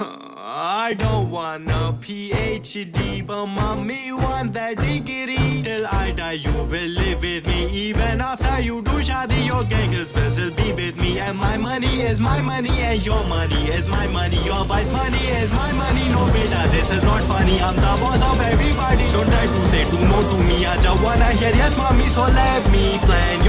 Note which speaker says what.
Speaker 1: I don't want a PhD, but mommy want that degree. Till I die, you will live with me. Even after you do shadi, your gangers will be with me. And my money is my money, and your money is my money. Your wife's money is my money. No, beta, this is not funny. I'm the boss of everybody. Don't try to say to no to me. I just wanna hear yes, mommy. So let me plan.